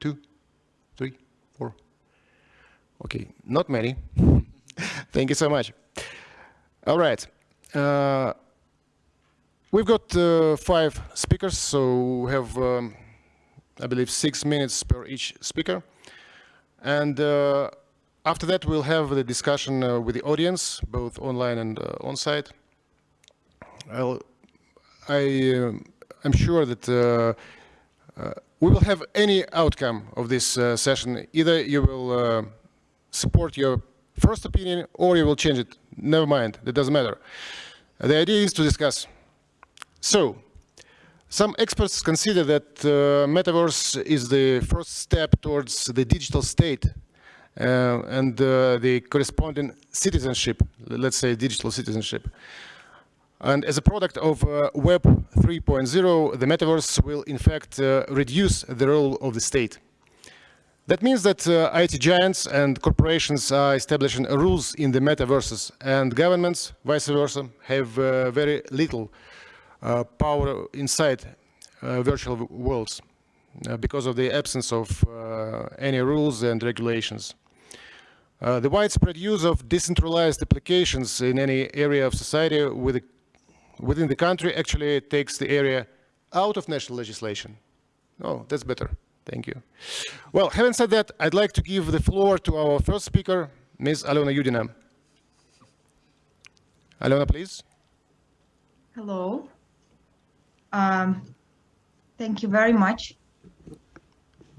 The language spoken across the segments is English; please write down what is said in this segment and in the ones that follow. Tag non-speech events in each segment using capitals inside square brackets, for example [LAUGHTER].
two, three, four. Okay, not many. [LAUGHS] Thank you so much. All right. Uh, we've got uh, five speakers, so we have, um, I believe, six minutes per each speaker. And uh, after that, we'll have the discussion uh, with the audience, both online and uh, on-site. I'll, I, am sure that we will have any outcome of this session. Either you will support your first opinion or you will change it. Never mind, that doesn't matter. The idea is to discuss. So, some experts consider that uh, metaverse is the first step towards the digital state uh, and uh, the corresponding citizenship, let's say digital citizenship. And as a product of uh, Web 3.0, the metaverse will in fact uh, reduce the role of the state. That means that uh, IT giants and corporations are establishing rules in the metaverses and governments, vice versa, have uh, very little uh, power inside uh, virtual worlds uh, because of the absence of uh, any rules and regulations. the widespread use of decentralized applications in any area of society with, within the country actually takes the area out of national legislation. Oh, that's better. Thank you. Well, having said that, I'd like to give the floor to our first speaker, Ms. Alona Yudina. Alona, please. Hello. Um, thank you very much.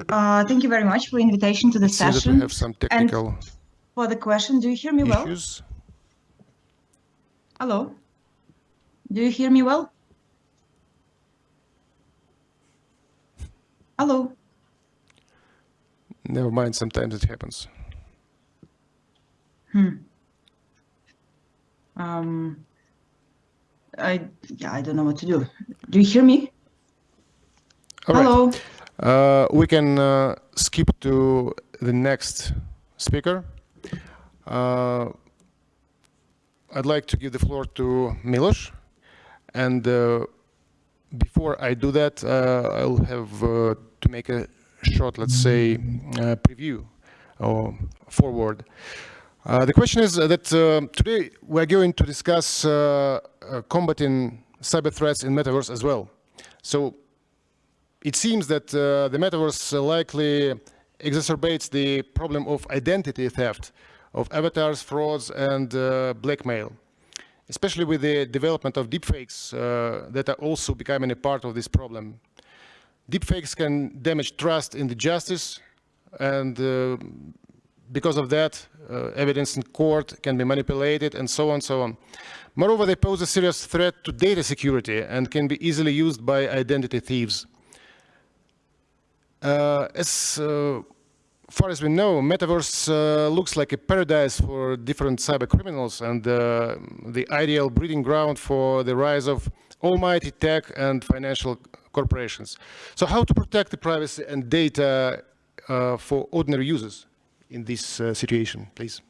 Uh, thank you very much for the invitation to the session. We have some technical and for the question, do you hear me issues? well? Hello. Do you hear me well? Hello. Never mind, sometimes it happens. Hmm. Um, I yeah, I don't know what to do. Do you hear me? All Hello. Right. Uh, we can uh, skip to the next speaker. Uh, I'd like to give the floor to Milos. And uh, before I do that, uh, I'll have uh, to make a short, let's say, preview or forward. Uh, the question is that uh, today we're going to discuss uh, combating cyber threats in metaverse as well. So it seems that the metaverse likely exacerbates the problem of identity theft, of avatars, frauds, and blackmail especially with the development of deepfakes uh, that are also becoming a part of this problem. Deepfakes can damage trust in the justice and uh, because of that, uh, evidence in court can be manipulated and so on and so on. Moreover, they pose a serious threat to data security and can be easily used by identity thieves. Uh, as uh, far as we know, Metaverse uh, looks like a paradise for different cyber criminals and uh, the ideal breeding ground for the rise of almighty tech and financial corporations. So how to protect the privacy and data uh, for ordinary users? in this uh, situation, please?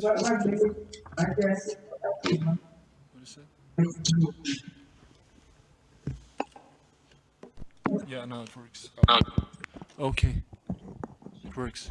What is it? Yeah, now it works. Okay, it works.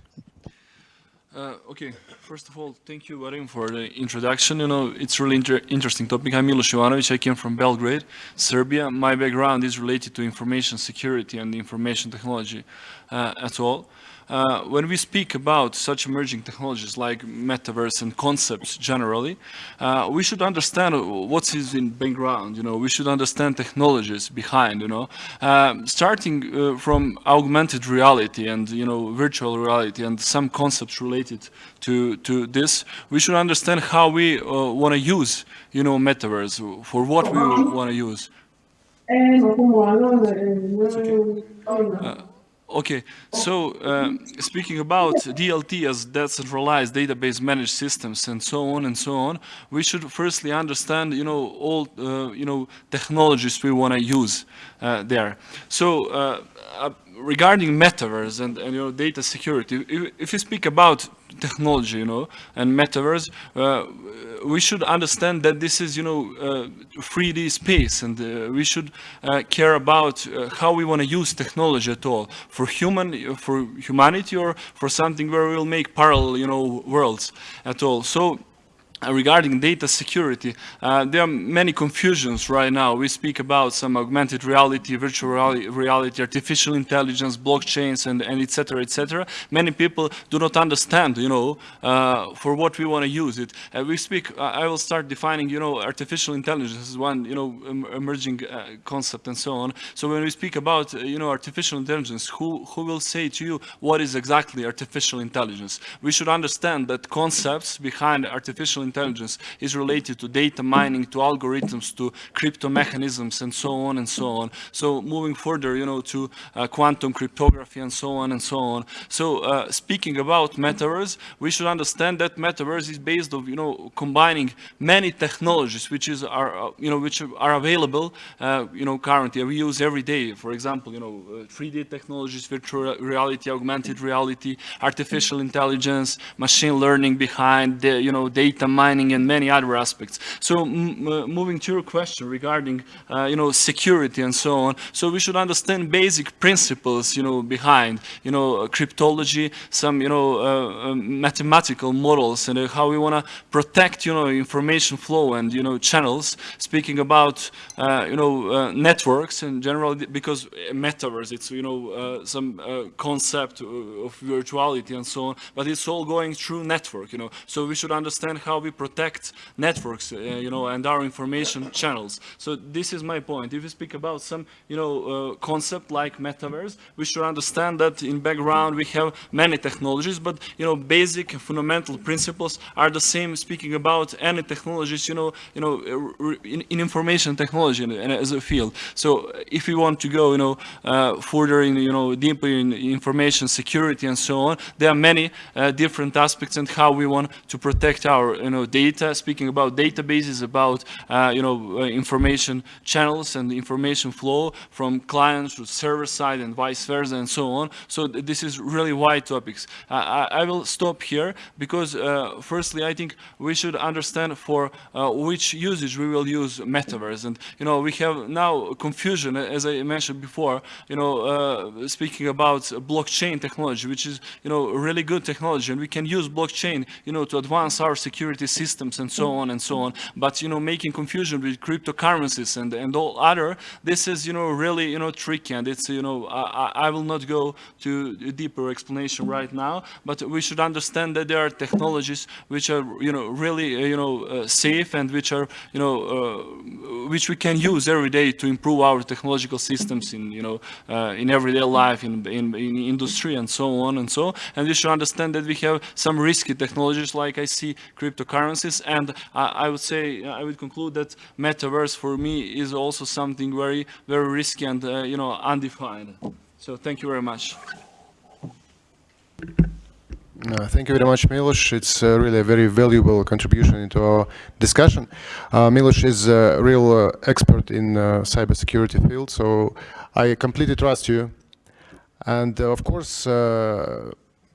Uh, okay, first of all, thank you, Vadim, for the introduction. You know, it's really inter interesting topic. I'm Milos Jovanovic. I came from Belgrade, Serbia. My background is related to information security and information technology uh, at all. Uh, when we speak about such emerging technologies like metaverse and concepts generally, uh, we should understand what is in background, you know, we should understand technologies behind, you know, uh, starting uh, from augmented reality and, you know, virtual reality and some concepts related to, to this, we should understand how we uh, want to use, you know, metaverse, for what we want to use. Okay. So um, speaking about DLT as decentralized database managed systems and so on and so on, we should firstly understand, you know, all, uh, you know, technologies we want to use uh, there. So uh, uh, regarding metaverse and, and, you know, data security, if, if we speak about technology, you know, and metaverse, uh, we should understand that this is, you know, uh, 3D space, and uh, we should uh, care about uh, how we want to use technology at all for human, for humanity, or for something where we'll make parallel, you know, worlds at all. So uh, regarding data security, uh, there are many confusions right now. We speak about some augmented reality, virtual reality, artificial intelligence, blockchains, and, and et cetera, et. Many people do not understand, you know, uh, for what we want to use it. Uh, we speak, I will start defining, you know, artificial intelligence is one, you know, emerging uh, concept and so on. So when we speak about, you know, artificial intelligence, who, who will say to you what is exactly artificial intelligence? We should understand that concepts behind artificial intelligence is related to data mining, to algorithms, to crypto mechanisms, and so on and so on. So moving further, you know, to uh, quantum cryptography and so on and so on. So uh, speaking about metaverse, we should understand that metaverse is based on, you know, combining many technologies which is are, uh, you know, which are available, uh, you know, currently we use every day. For example, you know, 3D uh, technologies, virtual reality, augmented reality, artificial intelligence, machine learning behind the, you know, data mining and many other aspects. So moving to your question regarding, uh, you know, security and so on. So we should understand basic principles, you know, behind, you know, cryptology, some, you know, uh, uh mathematical models and uh, how we want to protect, you know, information flow and, you know, channels. Speaking about, you know, networks in general, because metaverse, it's, you know, some concept of virtuality and so on, but it's all going through network, you know. So we should understand how we we protect networks, uh, you know, and our information channels. So this is my point. If we speak about some, you know, uh, concept like metaverse, we should understand that in background we have many technologies, but, you know, basic fundamental principles are the same speaking about any technologies, you know, you know, uh, in, in information technology as a field. So if we want to go, you know, uh, further in, you know, deeper in information security and so on, there are many uh, different aspects and how we want to protect our, you know, know, data, speaking about databases, about, uh, you know, uh, information channels and information flow from clients to server side and vice versa and so on. So th this is really wide topics. I, I, will stop here because, uh, firstly, I think we should understand for uh, which usage we will use metaverse. And, you know, we have now confusion, as I mentioned before, you know, uh, speaking about blockchain technology, which is, you know, really good technology. And we can use blockchain, you know, to advance our security systems and so on and so on. But, you know, making confusion with cryptocurrencies and, and all other, this is, you know, really, you know, tricky. And it's, you know, I, I will not go to a deeper explanation right now, but we should understand that there are technologies which are, you know, really, uh, you know, uh, safe and which are, you know, uh, which we can use every day to improve our technological systems in, you know, uh, in everyday life, in, in, in industry and so on and so. And we should understand that we have some risky technologies like I see cryptocurrencies And I, I would say, I would conclude that metaverse for me is also something very, very risky and, uh, you know, undefined. So thank you very much. Uh, thank you very much, Milos. It's uh, really a very valuable contribution into our discussion. Uh, Milos is a real uh, expert in uh, cybersecurity field, so I completely trust you. And uh, of course,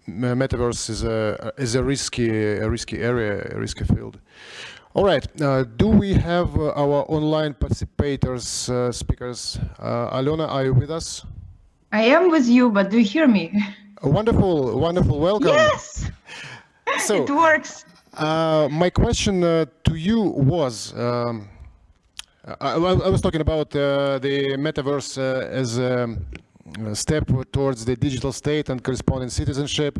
metaverse is a is a risky a risky area, a risky field. All right. Uh, do we have uh, our online participators, uh, speakers? Uh, Alona, are you with us? I am with you, but do you hear me? wonderful, wonderful. Welcome. Yes. [LAUGHS] So [LAUGHS] it works. Uh, my question uh, to you was. Um, I, I, was talking about the metaverse as um, step towards the digital state and corresponding citizenship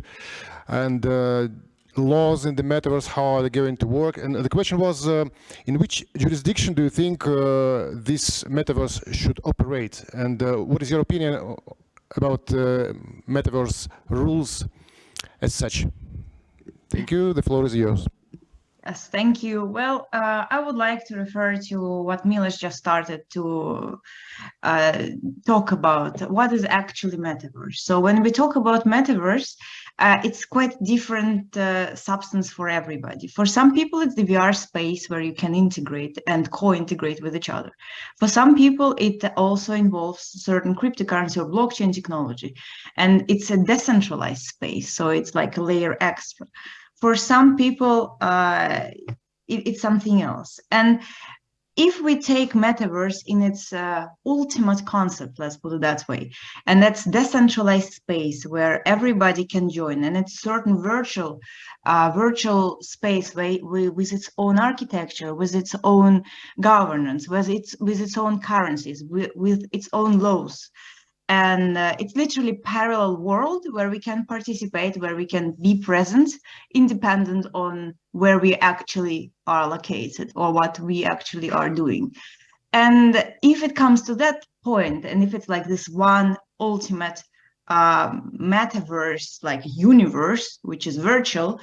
and uh, laws in the metaverse, how are they going to work? And the question was, uh, in which jurisdiction do you think uh, this metaverse should operate? And uh, what is your opinion about uh, metaverse rules as such? Thank you, the floor is yours. Yes, thank you. Well, uh, I would like to refer to what Milos just started to uh, talk about. What is actually metaverse? So when we talk about metaverse, uh, it's quite different uh, substance for everybody. For some people, it's the VR space where you can integrate and co-integrate with each other. For some people, it also involves certain cryptocurrency or blockchain technology, and it's a decentralized space. So it's like a layer extra for some people, uh, it, it's something else. And if we take metaverse in its uh, ultimate concept, let's put it that way, and that's decentralized space where everybody can join, and it's certain virtual, uh, virtual space with, with its own architecture, with its own governance, with its with its own currencies, with, with its own laws, and uh, it's literally parallel world where we can participate where we can be present independent on where we actually are located or what we actually are doing. And if it comes to that point and if it's like this one ultimate uh, metaverse like universe which is virtual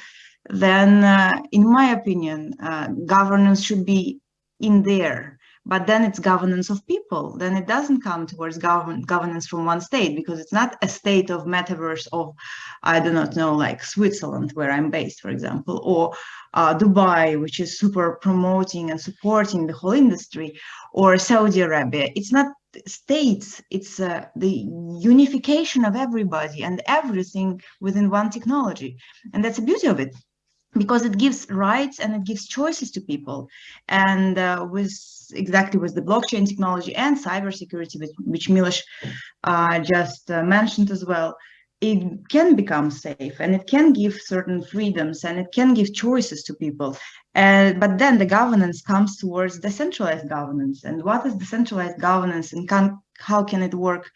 then uh, in my opinion uh, governance should be in there but then it's governance of people. Then it doesn't come towards govern governance from one state because it's not a state of metaverse of i do not know like switzerland where i'm based for example or uh, dubai which is super promoting and supporting the whole industry or saudi arabia. It's not states. It's uh, the unification of everybody and everything within one technology. And that's the beauty of it because it gives rights and it gives choices to people. And uh, with exactly with the blockchain technology and cybersecurity, which, which Milos uh, just uh, mentioned as well, it can become safe and it can give certain freedoms and it can give choices to people. but then the governance comes towards decentralized governance. And what is decentralized governance and can, how can it work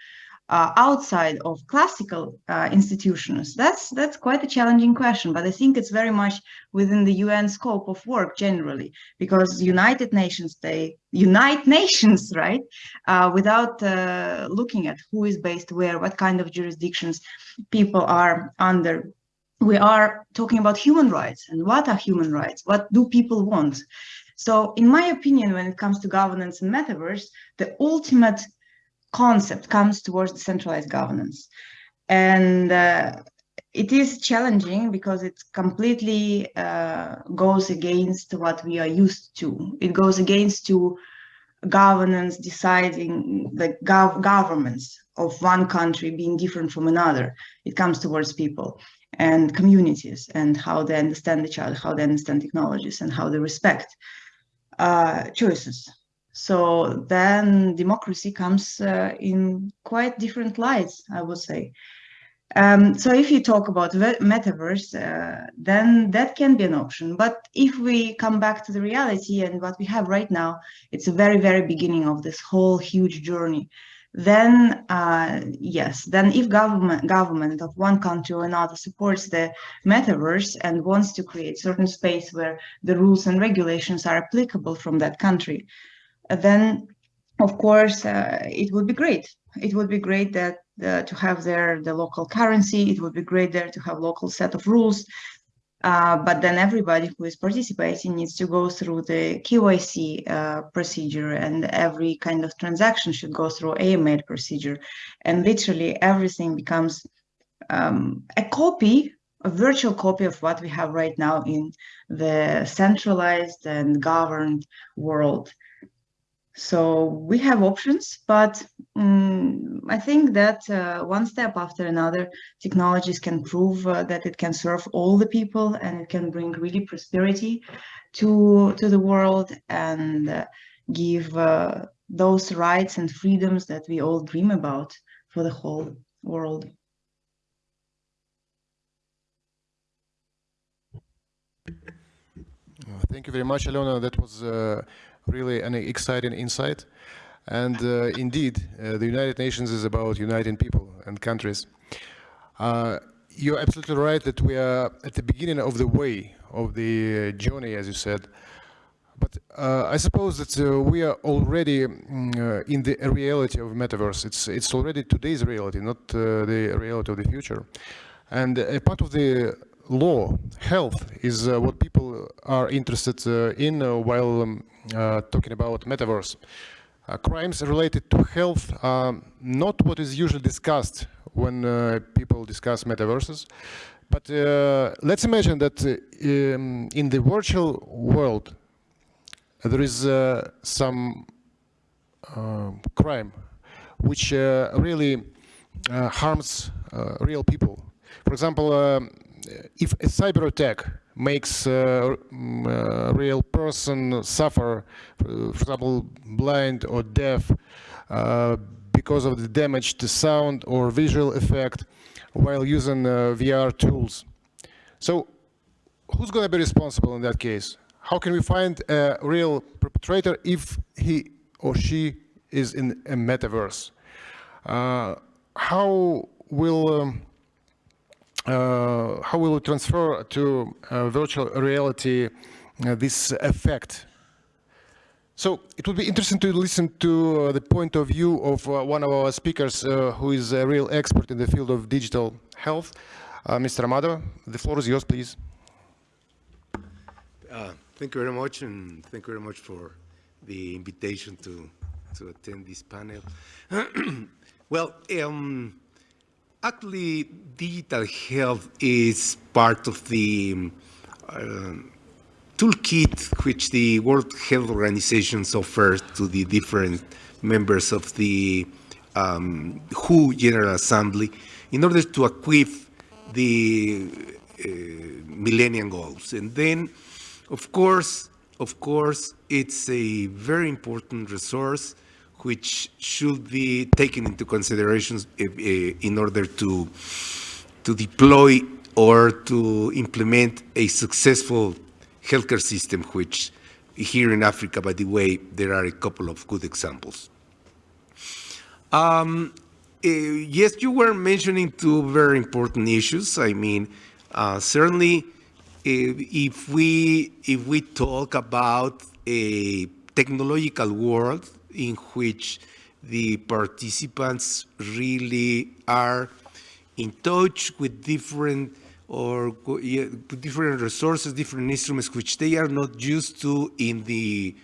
uh, outside of classical uh, institutions? That's that's quite a challenging question, but I think it's very much within the UN scope of work generally, because United Nations they unite [LAUGHS] nations, right? Uh, without uh, looking at who is based where, what kind of jurisdictions people are under. We are talking about human rights and what are human rights? What do people want? So in my opinion, when it comes to governance and metaverse, the ultimate concept comes towards decentralized governance. And uh, it is challenging because it completely uh, goes against what we are used to. It goes against to governance deciding the gov governments of one country being different from another. It comes towards people and communities and how they understand each other, how they understand technologies and how they respect uh, choices. So then democracy comes uh, in quite different lights, I would say. Um, so if you talk about metaverse, uh, then that can be an option. But if we come back to the reality and what we have right now, it's a very, very beginning of this whole huge journey. Then, uh, yes, then if government government of one country or another supports the metaverse and wants to create certain space where the rules and regulations are applicable from that country, then of course uh, it would be great. It would be great that uh, to have there the local currency. It would be great there to have local set of rules. Uh, but then everybody who is participating needs to go through the KYC uh, procedure and every kind of transaction should go through AML procedure. And literally everything becomes um, a copy, a virtual copy of what we have right now in the centralized and governed world. So we have options, but um, I think that uh, one step after another, technologies can prove uh, that it can serve all the people and it can bring really prosperity to, to the world and uh, give uh, those rights and freedoms that we all dream about for the whole world. Thank you very much, Alena. That was uh, really an exciting insight. And uh, indeed, uh, the United Nations is about uniting people and countries. Uh, you're absolutely right that we are at the beginning of the way of the journey, as you said. But uh, I suppose that uh, we are already mm, in the reality of metaverse. It's it's already today's reality, not the reality of the future. And a part of the law, health is uh, what people are interested uh, in uh, while um, uh, talking about metaverse. Uh, crimes related to health are not what is usually discussed when uh, people discuss metaverses. But let's imagine that um, in the virtual world, there is some crime which really harms real people. For example, um, if a cyber attack makes a real person suffer, for example, blind or deaf, uh, because of the damage to sound or visual effect while using uh, VR tools. So who's going to be responsible in that case? How can we find a real perpetrator if he or she is in a metaverse? Uh, how will um, uh, how will it transfer to uh, virtual reality uh, this effect? So it would be interesting to listen to the point of view of one of our speakers who is a real expert in the field of digital health. Mr. Amado, the floor is yours, please. Uh, thank you very much, and thank you very much for the invitation to to attend this panel. [CLEARS THROAT] well, um, Actually, digital health is part of the uh, toolkit which the World Health Organization offers to the different members of the um, WHO General Assembly in order to equip the uh, Millennium Goals. And then, of course, of course, it's a very important resource which should be taken into consideration eh, eh, in order to, to deploy or to implement a successful healthcare system, which here in Africa, by the way, there are a couple of good examples. Um, uh, yes, you were mentioning two very important issues. I mean, uh, certainly, if, if we if we talk about a technological world, in which the participants really are in touch with different or different resources, different instruments which they are not used to in the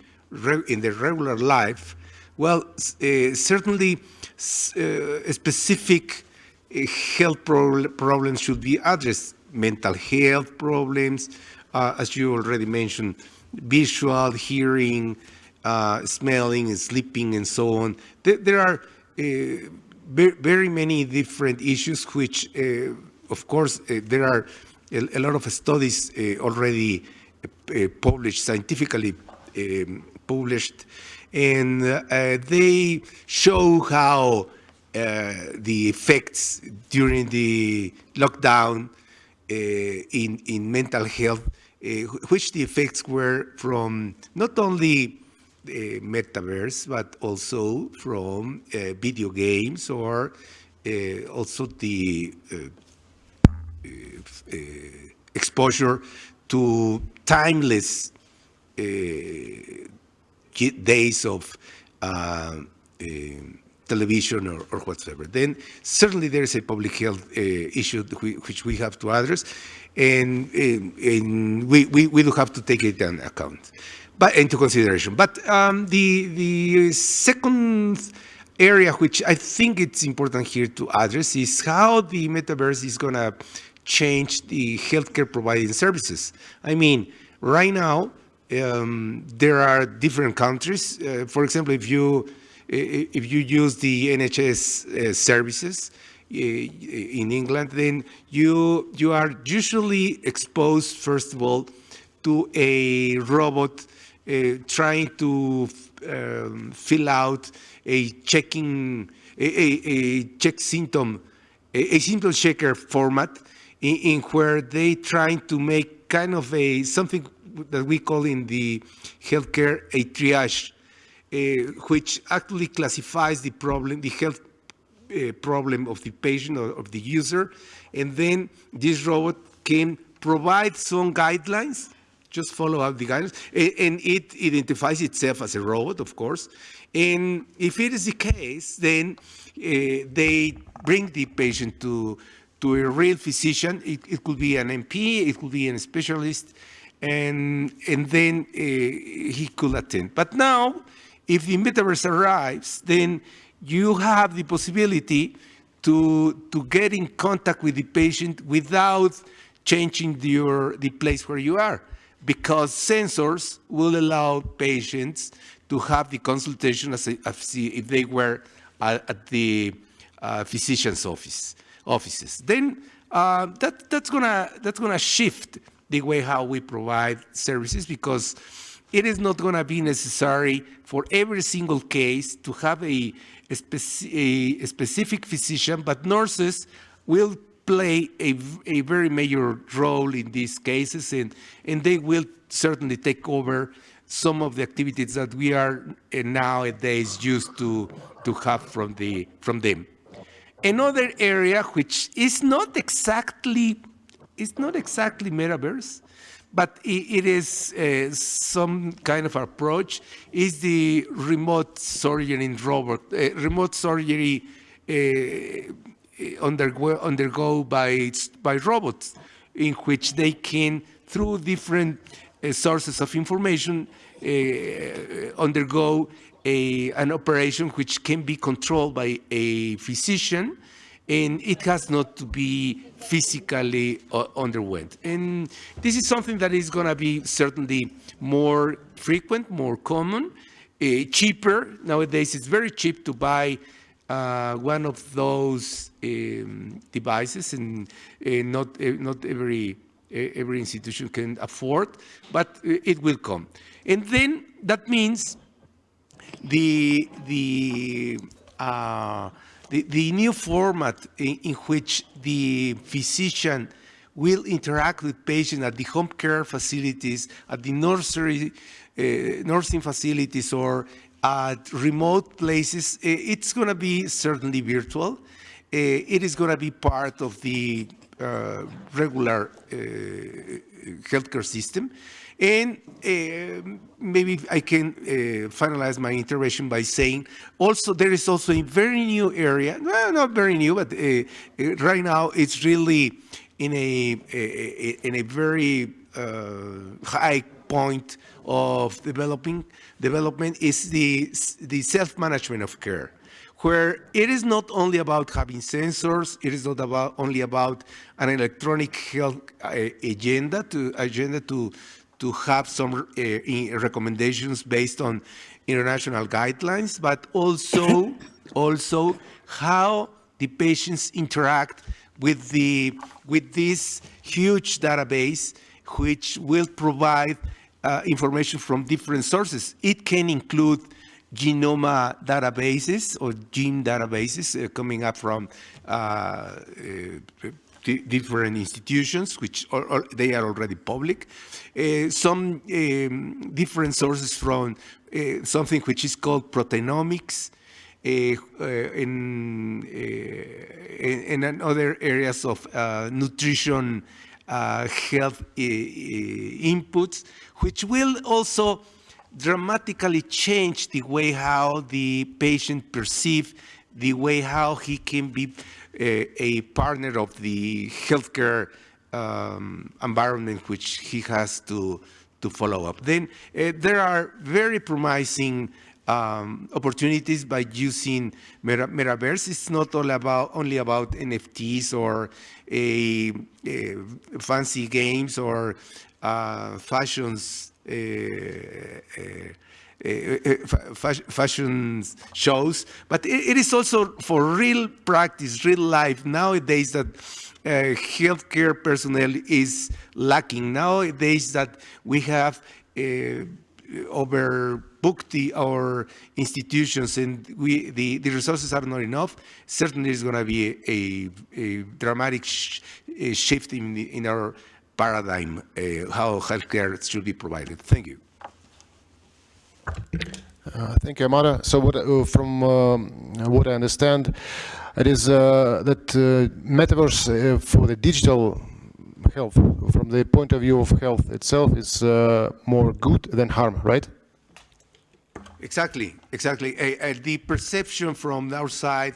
in the regular life. Well, uh, certainly uh, specific uh, health pro problems should be addressed. Mental health problems, uh, as you already mentioned, visual, hearing, uh, smelling and sleeping and so on. There, there are uh, very many different issues which, uh, of course, uh, there are a, a, lot of studies uh, already uh, published, scientifically um, published, and they show how the effects during the lockdown in, in mental health, which the effects were from not only uh, Uh, metaverse, but also from uh, video games or uh, also the uh, uh, exposure to timeless days of television or, or, whatsoever. Then certainly there is a public health uh, issue which we have to address, and, and, and we, we, we, do have to take it into account but into consideration. But um, the the second area which I think it's important here to address is how the metaverse is going to change the healthcare providing services. I mean, right now um, there are different countries. Uh, for example, if you if you use the NHS uh, services in England, then you you are usually exposed first of all to a robot trying to um, fill out a checking, a, a, a check symptom, a, a, symptom checker format in, in where they trying to make kind of a, something that we call in the healthcare a triage, uh, which actually classifies the problem, the health uh, problem of the patient or of the user. And then this robot can provide some guidelines just follow up the guidance. And it identifies itself as a robot, of course. And if it is the case, then uh, they bring the patient to to a real physician. It, it could be an MP, it could be a specialist, and, and then uh, he could attend. But now, if the metaverse arrives, then you have the possibility to, to get in contact with the patient without changing your, the place where you are because sensors will allow patients to have the consultation as, if they were at, at the uh, physician's office offices. Then uh, that, that's gonna that's gonna shift the way how we provide services because it is not gonna be necessary for every single case to have a, a, speci a specific physician, but nurses will play a, a very major role in these cases and, and they will certainly take over some of the activities that we are uh, nowadays used to, to have from, the, from them. Another area which is not exactly, it's not exactly metaverse, but it, it is uh, some kind of approach, is the remote surgery in robot, uh, remote surgery uh, undergo, undergo by, by robots, in which they can, through different uh, sources of information, uh, undergo a, an operation which can be controlled by a physician, and it has not to be physically uh, underwent. And this is something that is going to be certainly more frequent, more common, uh, cheaper. Nowadays, it's very cheap to buy uh, one of those um, devices, and uh, not uh, not every every institution can afford, but it will come. And then that means the the uh, the, the, new format in, in, which the physician will interact with patients at the home care facilities, at the nursery, uh, nursing facilities, or at remote places, eh, it's going to be certainly virtual. Eh, it is going to be part of the uh, regular uh, healthcare system. And uh, maybe I can uh, finalize my intervention by saying also there is also a very new area, well, not very new, but uh, right now it's really in a, a in a very high point of developing development is the, the self-management of care, where it is not only about having sensors, it is not about only about an electronic health uh, agenda to agenda to to have some uh, recommendations based on international guidelines, but also also how the patients interact with the with this huge database, which will provide uh, information from different sources. It can include genome databases or gene databases uh, coming up from uh, uh different institutions, which are, are, they are already public. Uh, some um, different sources from uh, something which is called proteinomics, in, in, in, other areas of nutrition uh, health uh, inputs, which will also dramatically change the way how the patient perceive the way how he can be a, uh, a partner of the healthcare um, environment which he has to to follow up. Then uh, there are very promising um, opportunities by using meta metaverse. It's not all about only about NFTs or a, a fancy games or uh, fashions. Uh, uh, uh fashion shows, but it, is also for real practice, real life. Nowadays, that uh, healthcare personnel is lacking. Nowadays, that we have uh, the, our institutions and we, the, the resources are not enough, certainly is going to be a, a dramatic sh a shift in, the, in our paradigm, uh, how healthcare should be provided. Thank you. Uh, thank you, Amara. So what, uh, from um, what I understand, it is uh, that uh, metaverse uh, for the digital health, from the point of view of health itself, is more good than harm, right? Exactly, exactly. The perception from our side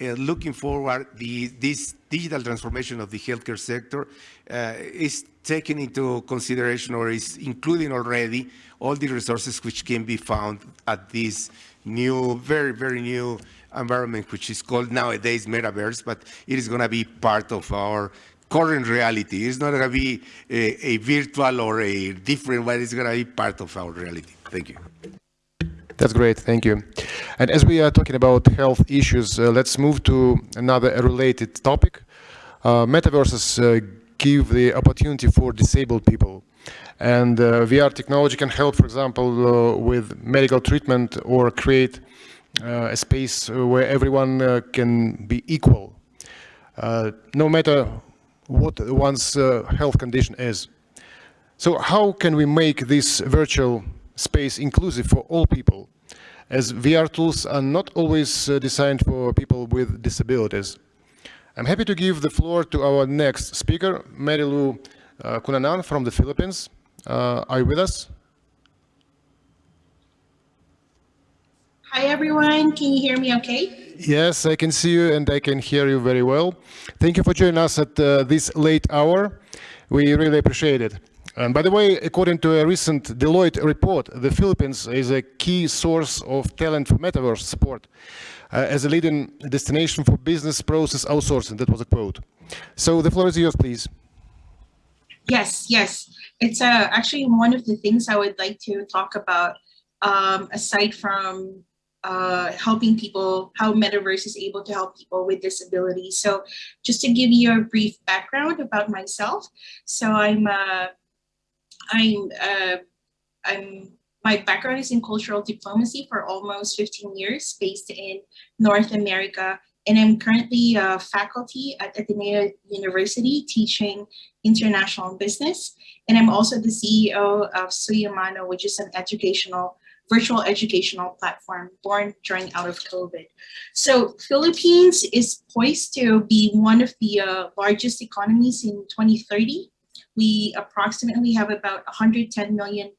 uh, looking forward, the, this digital transformation of the healthcare sector uh, is taking into consideration or is including already all the resources which can be found at this new, very, very new environment, which is called nowadays metaverse, but it is going to be part of our current reality. It's not going to be a, a virtual or a different one. It's going to be part of our reality. Thank you. That's great, thank you. And as we are talking about health issues, uh, let's move to another related topic. Uh, metaverses uh, give the opportunity for disabled people. And uh, VR technology can help, for example, uh, with medical treatment or create uh, a space where everyone can be equal, no matter what one's health condition is. So how can we make this virtual space inclusive for all people, as VR tools are not always uh, designed for people with disabilities. I'm happy to give the floor to our next speaker, Marilu uh, Kunanan from the Philippines. Uh, are you with us? Hi, everyone. Can you hear me okay? Yes, I can see you and I can hear you very well. Thank you for joining us at uh, this late hour. We really appreciate it. And by the way, according to a recent Deloitte report, the Philippines is a key source of talent for metaverse support uh, as a leading destination for business process outsourcing. That was a quote. So the floor is yours, please. Yes, yes. It's uh, actually one of the things I would like to talk about um, aside from uh, helping people, how Metaverse is able to help people with disabilities. So just to give you a brief background about myself. So I'm a I'm, uh, I'm, my background is in cultural diplomacy for almost 15 years, based in North America. And I'm currently a faculty at Ateneo University teaching international business. And I'm also the CEO of Suyamano, which is an educational virtual educational platform born during out of COVID. So Philippines is poised to be one of the uh, largest economies in 2030 we approximately have about 110 million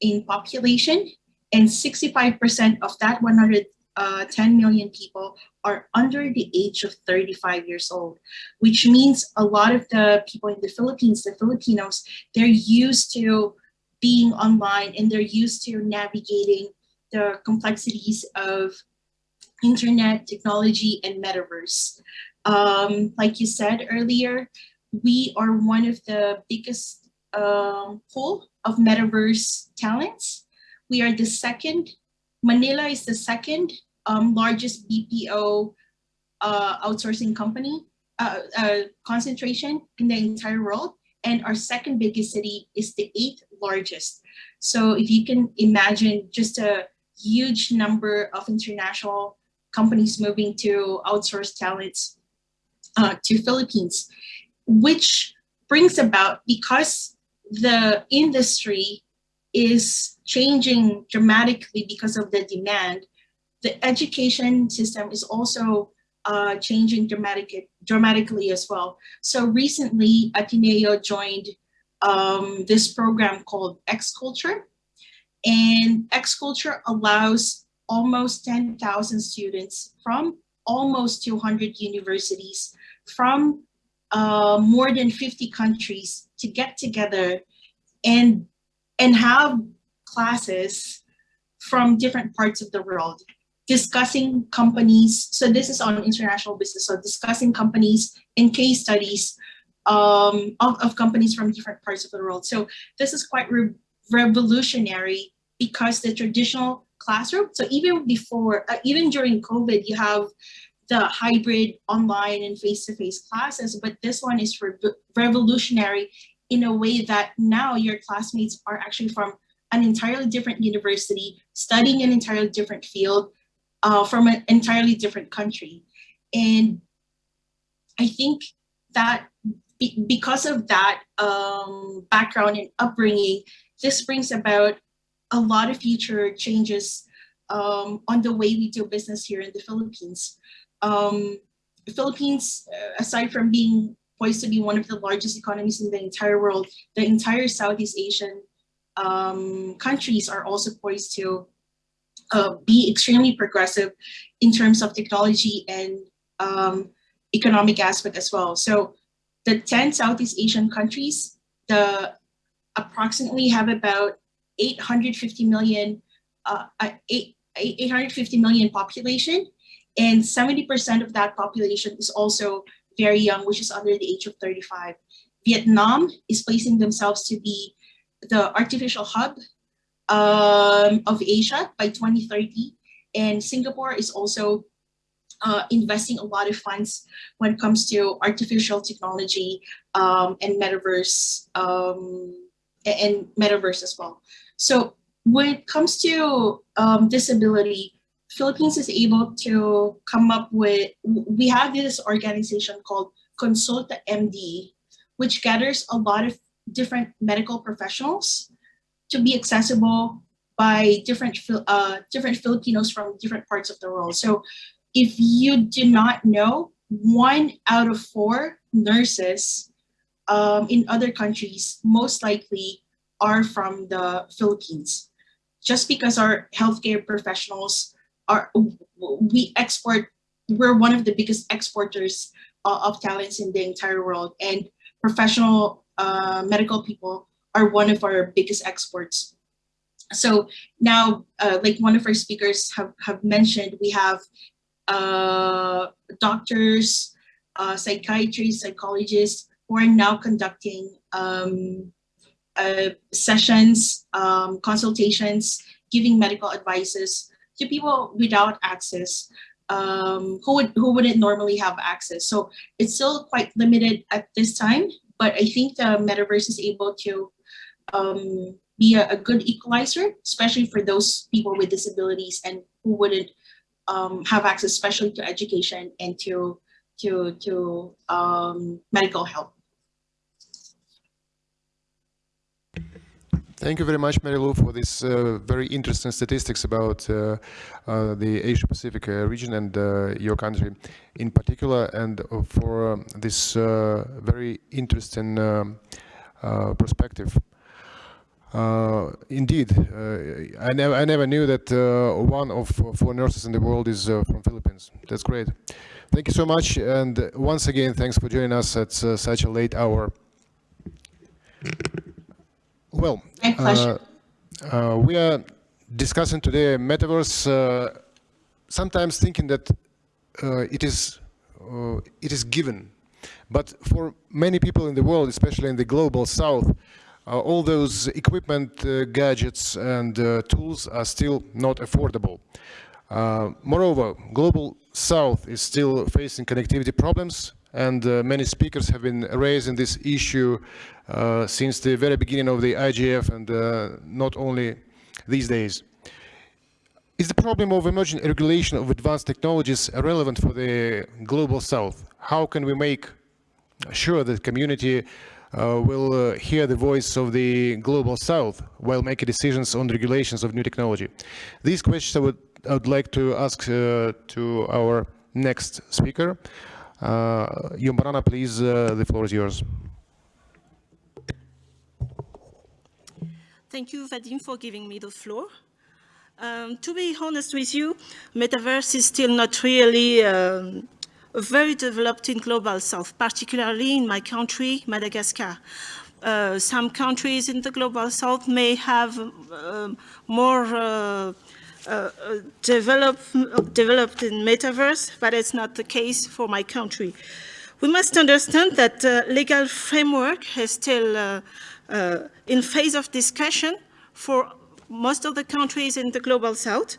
in population and 65% of that 110 million people are under the age of 35 years old, which means a lot of the people in the Philippines, the Filipinos, they're used to being online and they're used to navigating the complexities of internet technology and metaverse. Um, like you said earlier, we are one of the biggest uh, pool of metaverse talents. We are the second, Manila is the second um, largest BPO uh, outsourcing company uh, uh, concentration in the entire world. And our second biggest city is the eighth largest. So if you can imagine just a huge number of international companies moving to outsource talents uh, to Philippines which brings about because the industry is changing dramatically because of the demand, the education system is also uh, changing dramatic, dramatically as well. So recently, Ateneo joined um, this program called X-Culture. And X-Culture allows almost 10,000 students from almost 200 universities from uh, more than 50 countries to get together and, and have classes from different parts of the world discussing companies. So this is on international business. So discussing companies and case studies um, of, of companies from different parts of the world. So this is quite re revolutionary because the traditional classroom, so even before, uh, even during COVID, you have the hybrid online and face-to-face -face classes, but this one is re revolutionary in a way that now your classmates are actually from an entirely different university, studying an entirely different field uh, from an entirely different country. And I think that be because of that um, background and upbringing, this brings about a lot of future changes um, on the way we do business here in the Philippines um, Philippines, uh, aside from being poised to be one of the largest economies in the entire world, the entire Southeast Asian um, countries are also poised to uh, be extremely progressive in terms of technology and um, economic aspect as well. So the 10 Southeast Asian countries, the approximately have about 850 million, uh, uh, eight, 850 million population, and 70% of that population is also very young, which is under the age of 35. Vietnam is placing themselves to be the artificial hub um, of Asia by 2030. And Singapore is also uh, investing a lot of funds when it comes to artificial technology um, and metaverse um, and metaverse as well. So when it comes to um, disability, Philippines is able to come up with, we have this organization called Consulta MD, which gathers a lot of different medical professionals to be accessible by different uh, different Filipinos from different parts of the world. So if you do not know, one out of four nurses um, in other countries most likely are from the Philippines. Just because our healthcare professionals are, we export, we're one of the biggest exporters uh, of talents in the entire world and professional uh, medical people are one of our biggest exports. So now, uh, like one of our speakers have, have mentioned, we have uh, doctors, uh, psychiatrists, psychologists who are now conducting um, uh, sessions, um, consultations, giving medical advices to people without access um, who would who wouldn't normally have access. So it's still quite limited at this time, but I think the metaverse is able to um, be a, a, good equalizer, especially for those people with disabilities and who wouldn't um, have access, especially to education and to to to um, medical help. Thank you very much, Mary Lou, for this uh, very interesting statistics about uh, uh, the Asia Pacific uh, region and uh, your country in particular, and for um, this uh, very interesting um, perspective. indeed, I, never, I never knew that one of four nurses in the world is from Philippines. That's great. Thank you so much, and once again, thanks for joining us at such a late hour. Well, uh, uh, we are discussing today metaverse, uh, sometimes thinking that uh, it is uh, it is given. But for many people in the world, especially in the global south, uh, all those equipment, gadgets and tools are still not affordable. moreover, global south is still facing connectivity problems and uh, many speakers have been raising this issue uh, since the very beginning of the IGF and uh, not only these days. Is the problem of emerging regulation of advanced technologies relevant for the global south? How can we make sure that the community uh, will uh, hear the voice of the global south while making decisions on regulations of new technology? These questions I would, I would like to ask uh, to our next speaker. Uh, Yumbarana, please, uh, the floor is yours. Thank you, Vadim, for giving me the floor. Um, to be honest with you, metaverse is still not really um, very developed in global south, particularly in my country, Madagascar. Uh, some countries in the global south may have uh, more uh, uh, develop, developed in metaverse, but it's not the case for my country. We must understand that uh, legal framework is still uh, uh, in phase of discussion for most of the countries in the global south.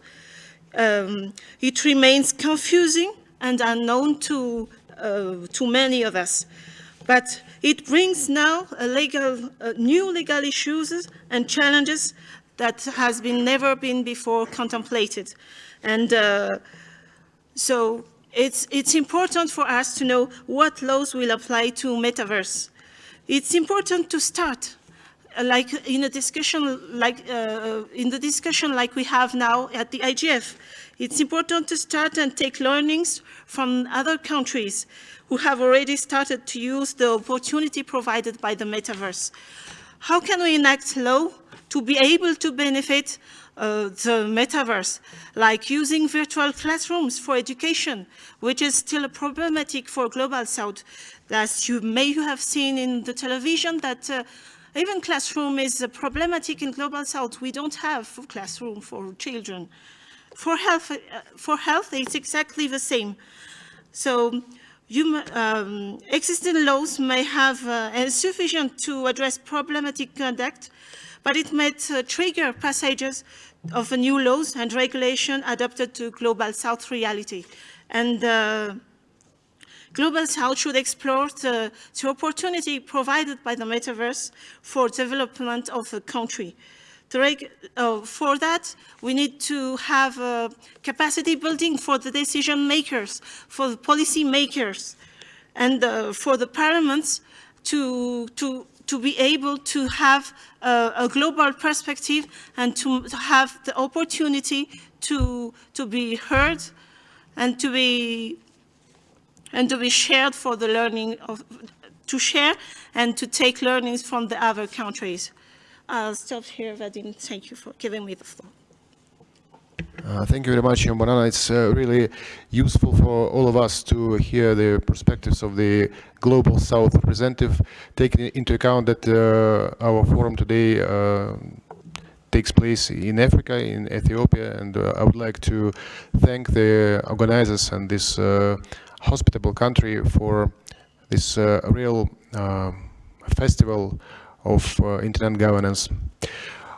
Um, it remains confusing and unknown to, uh, to many of us. But it brings now legal, new legal issues and challenges that has been never been before contemplated. And uh, so it's, it's important for us to know what laws will apply to metaverse. It's important to start uh, like in a discussion like uh, in the discussion like we have now at the IGF. It's important to start and take learnings from other countries who have already started to use the opportunity provided by the metaverse. How can we enact law to be able to benefit uh, the metaverse, like using virtual classrooms for education, which is still a problematic for Global South. As you may have seen in the television that uh, even classroom is uh, problematic in Global South. We don't have classroom for children. For health, uh, for health, it's exactly the same. So you, um, existing laws may have uh, insufficient to address problematic conduct, but it might uh, trigger passages of new laws and regulation adapted to Global South reality. And uh, Global South should explore the, the, opportunity provided by the metaverse for development of the country. Uh, for that, we need to have uh, capacity building for the decision makers, for the policy makers, and uh, for the parliaments to, to, to be able to have a, a global perspective and to, to have the opportunity to, to be heard and to be and to be shared for the learning of, to share and to take learnings from the other countries. I'll stop here, Vadim. Thank you for giving me the floor. Uh, thank you very much, Banana. It's uh, really useful for all of us to hear the perspectives of the Global South representative, taking into account that uh, our forum today uh, takes place in Africa, in Ethiopia, and uh, I would like to thank the organizers and this uh, hospitable country for this real festival of internet governance.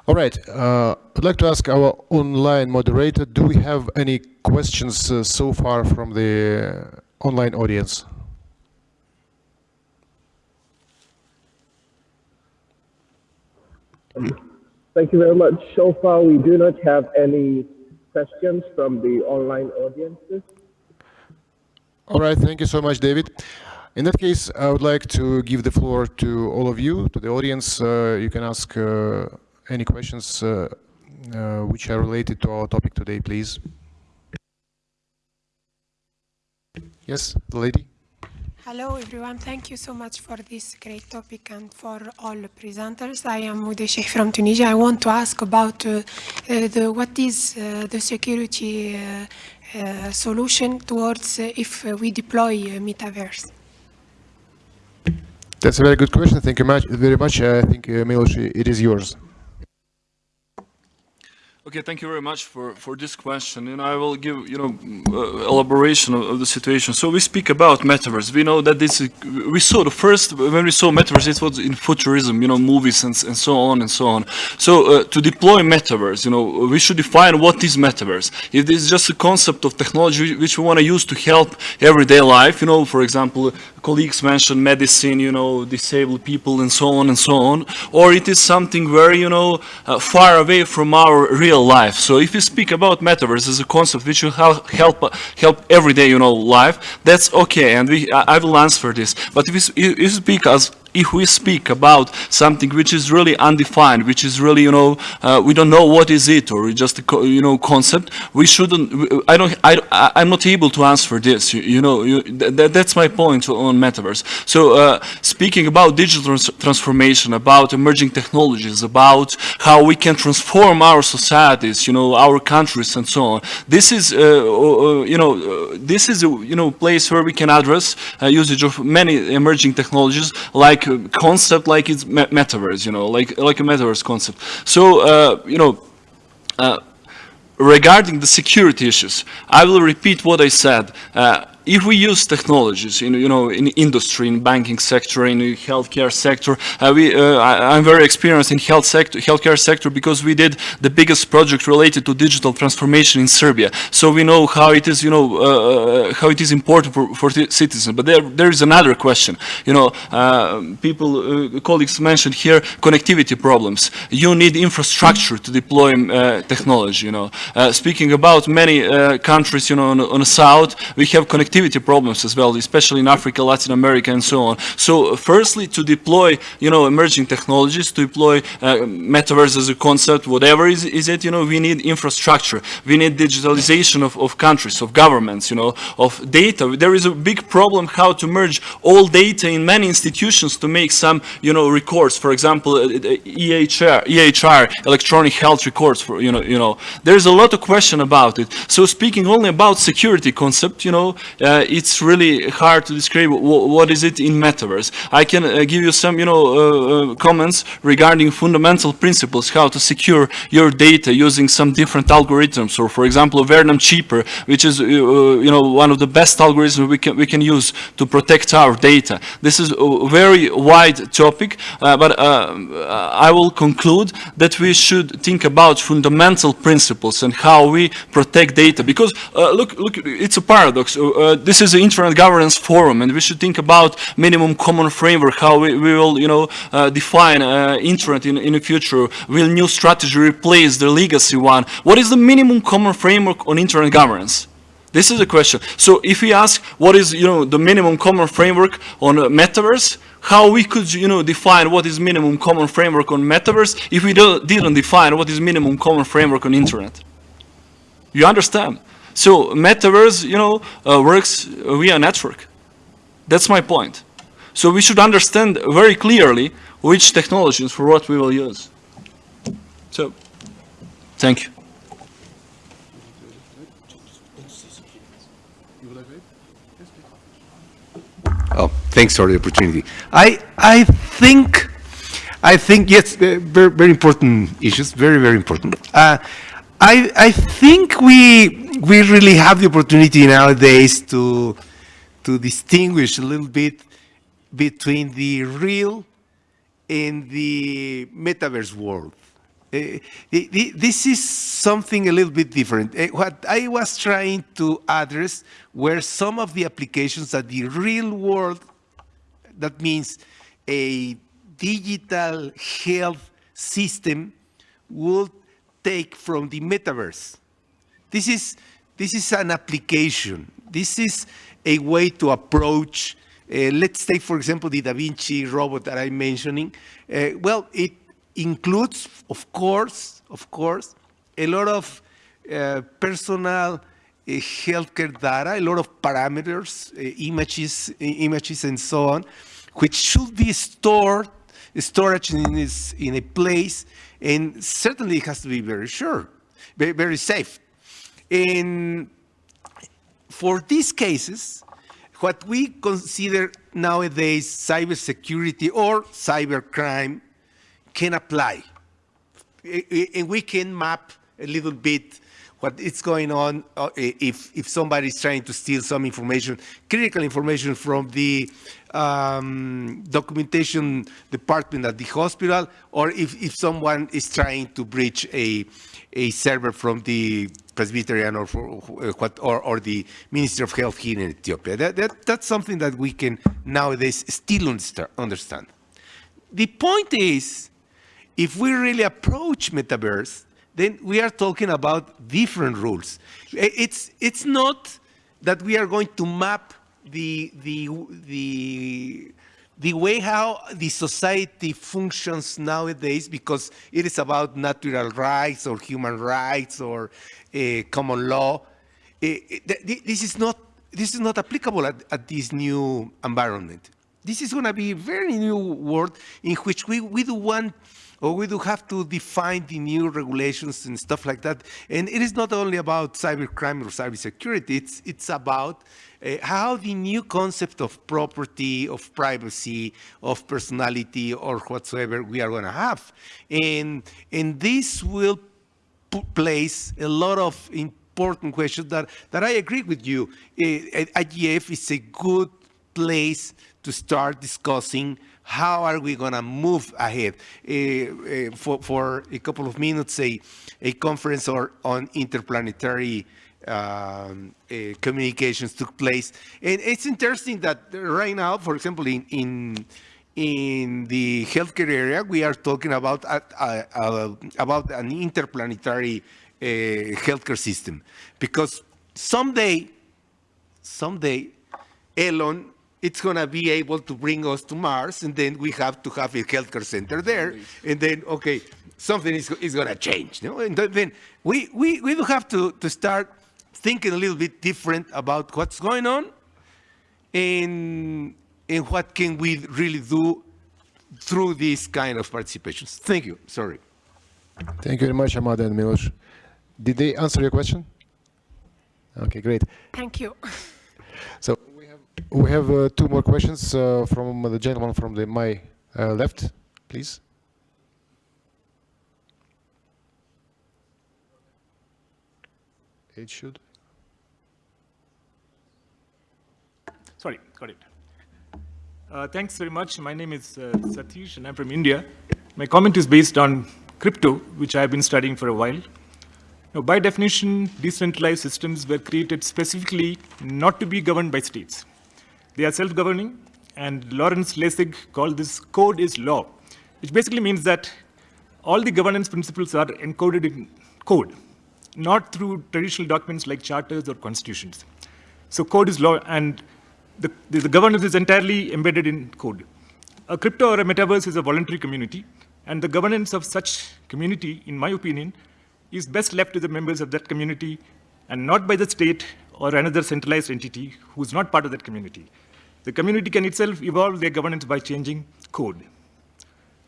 All right, uh, I'd like to ask our online moderator, do we have any questions uh, so far from the online audience? Thank you very much. So far, we do not have any questions from the online audiences. All right, thank you so much, David. In that case, I would like to give the floor to all of you, to the audience. Uh, you can ask uh, any questions uh, uh which are related to our topic today, please. Yes, the lady. Hello everyone, thank you so much for this great topic and for all the presenters. I am Ude Sheikh from Tunisia. I want to ask about uh, uh, the, what is the security uh, solution towards uh, if uh, we deploy metaverse? That's a very good question. Thank you much, very much. I think, uh, Milos, it is yours. Okay, thank you very much for, for this question. And I will give, you know, uh, elaboration of, of, the situation. So we speak about metaverse. We know that this, is, we saw the first, when we saw metaverse, it was in futurism, you know, movies and, and so on and so on. So uh, to deploy metaverse, you know, we should define what is metaverse. If this is just a concept of technology which we want to use to help everyday life, you know, for example, colleagues mentioned medicine, you know, disabled people and so on and so on, or it is something very, you know, uh, far away from our real real life. So if you speak about metaverse as a concept which will help help, help everyday, you know, life, that's okay, and we I, I will answer this. But if you, if you speak as if we speak about something which is really undefined, which is really, you know, uh, we don't know what is it or just a, you know, concept, we shouldn't, I don't, I, I'm not able to answer this, you, you know, you, th that's my point on metaverse. So uh, speaking about digital trans transformation, about emerging technologies, about how we can transform our societies, you know, our countries and so on, this is, uh, you know, uh, this is, a, you know, place where we can address uh, usage of many emerging technologies like concept like it's metaverse, you know, like like a metaverse concept. So uh, you know. Uh, regarding the security issues, I will repeat what I said. Uh, if we use technologies in, you know, in industry, in banking sector, in healthcare sector, uh, we, uh, I, am very experienced in health sector, healthcare sector because we did the biggest project related to digital transformation in Serbia. So we know how it is, you know, uh, uh how it is important for, for citizens. But there, there is another question. You know, uh, people, uh, colleagues mentioned here connectivity problems. You need infrastructure to deploy technology. You know, speaking about many countries, you know, on, on the south, we have connectivity connectivity problems as well, especially in Africa, Latin America, and so on. So firstly, to deploy, you know, emerging technologies, to deploy uh, metaverse as a concept, whatever is, is it, you know, we need infrastructure. We need digitalization of, of countries, of governments, you know, of data. There is a big problem how to merge all data in many institutions to make some, you know, records. For example, uh, EHR, EHR, electronic health records, for, you know, you know. There's a lot of question about it. So speaking only about security concept, you know, uh, it's really hard to describe what is it in metaverse. I can uh, give you some, you know, uh, uh, comments regarding fundamental principles, how to secure your data using some different algorithms, or for example, Vernam Cipher, which is, uh, you know, one of the best algorithms we can, we can use to protect our data. This is a very wide topic, but I will conclude that we should think about fundamental principles and how we protect data. Because uh, look, look, it's a paradox. Uh, uh, this is an internet governance forum, and we should think about minimum common framework, how we, we will, you know, uh, define uh, internet in, in the future. Will new strategy replace the legacy one? What is the minimum common framework on internet governance? This is the question. So if we ask what is, you know, the minimum common framework on metaverse, how we could, you know, define what is minimum common framework on metaverse if we didn't define what is minimum common framework on internet. You understand? So metaverse, you know, uh, works via network. That's my point. So we should understand very clearly which technologies for what we will use. So, thank you. Oh, thanks for the opportunity. I I think I think yes, very very important issues, very very important. Uh, I I think we we really have the opportunity nowadays to to distinguish a little bit between the real and the metaverse world. Uh, this is something a little bit different. Uh, what I was trying to address were some of the applications that the real world, that means a digital health system, would take from the metaverse. This is, this is an application. This is a way to approach, uh, let's take, for example, the Da Vinci robot that I'm mentioning. Uh, well, it includes, of course, of course, a lot of uh, personal uh, healthcare data, a lot of parameters, uh, images, images, and so on, which should be stored, storage in, this, in a place, and certainly it has to be very sure, very, very safe. And for these cases, what we consider nowadays cybersecurity or cybercrime can apply. And we can map a little bit what is going on uh, if, if somebody is trying to steal some information, critical information from the um, documentation department at the hospital, or if, if someone is trying to breach a, a server from the Presbyterian or, what, or, or the Ministry of Health here in Ethiopia. That, that, that's something that we can nowadays still understand. The point is, if we really approach metaverse, then we are talking about different rules. It's, it's not that we are going to map the, the, the, the way how the society functions nowadays because it is about natural rights or human rights or uh, common law. Uh, this is not this is not applicable at, at this new environment. This is going to be a very new world in which we, we do want or we do have to define the new regulations and stuff like that. And it is not only about cybercrime or cybersecurity, it's, it's about uh, how the new concept of property, of privacy, of personality, or whatsoever we are going to have. And, and this will place a lot of important questions that, that I agree with you. Uh, IGF is a good place to start discussing how are we going to move ahead? Uh, for, for a couple of minutes, a, a conference or, on interplanetary um, uh, communications took place. And it's interesting that right now, for example, in, in, in the healthcare area, we are talking about, uh, uh, about an interplanetary healthcare system. Because someday, someday Elon it's going to be able to bring us to Mars, and then we have to have a healthcare center there, and then okay, something is, is going to change. You know? And then we, we, we do have to, to start thinking a little bit different about what's going on, and, and what can we really do through this kind of participations. Thank you. Sorry. Thank you very much, Amada and Milos. Did they answer your question? Okay, great. Thank you. So we have, uh, two more questions uh, from the gentleman from the my uh, left, please. It should. Sorry, got it. Uh, thanks very much. My name is uh, Satish and I'm from India. My comment is based on crypto, which I've been studying for a while. Now, by definition, decentralized systems were created specifically not to be governed by states. They are self-governing, and Lawrence Lessig called this code is law, which basically means that all the governance principles are encoded in code, not through traditional documents like charters or constitutions. So code is law, and the, the, the governance is entirely embedded in code. A crypto or a metaverse is a voluntary community, and the governance of such community, in my opinion, is best left to the members of that community and not by the state or another centralized entity who is not part of that community. The community can itself evolve their governance by changing code.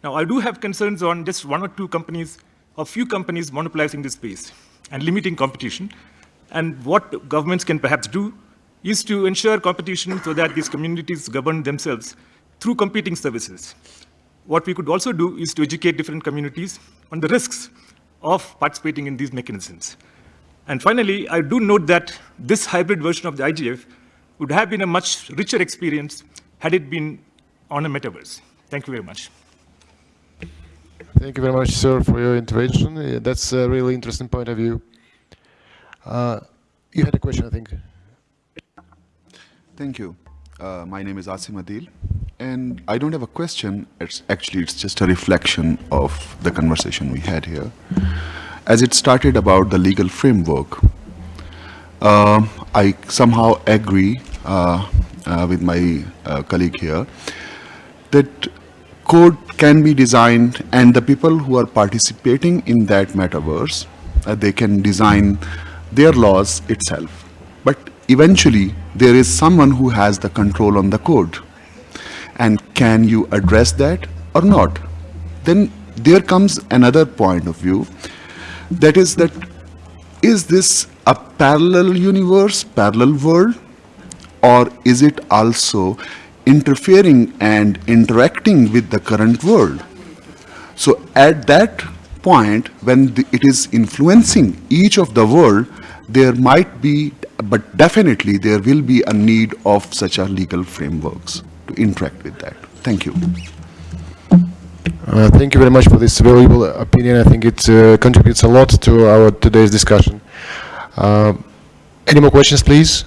Now, I do have concerns on just one or two companies, or few companies monopolizing this space and limiting competition. And what governments can perhaps do is to ensure competition so that these communities govern themselves through competing services. What we could also do is to educate different communities on the risks of participating in these mechanisms. And finally, I do note that this hybrid version of the IGF would have been a much richer experience had it been on a metaverse. Thank you very much. Thank you very much, sir, for your intervention. That's a really interesting point of view. Uh, you had a question, I think. Thank you. Uh, my name is Asim Adil, and I don't have a question. It's actually it's just a reflection of the conversation we had here. As it started about the legal framework, uh, I somehow agree with my uh, colleague here that code can be designed, and the people who are participating in that metaverse, uh, they can design their laws itself. But eventually, there is someone who has the control on the code. And can you address that or not? Then there comes another point of view, that is that, is this a parallel universe, parallel world, or is it also interfering and interacting with the current world? So at that point, when the, it is influencing each of the world, there might be, but definitely there will be a need of such a legal frameworks to interact with that. Thank you. Uh, thank you very much for this valuable opinion. I think it uh, contributes a lot to our today's discussion. Uh, any more questions, please?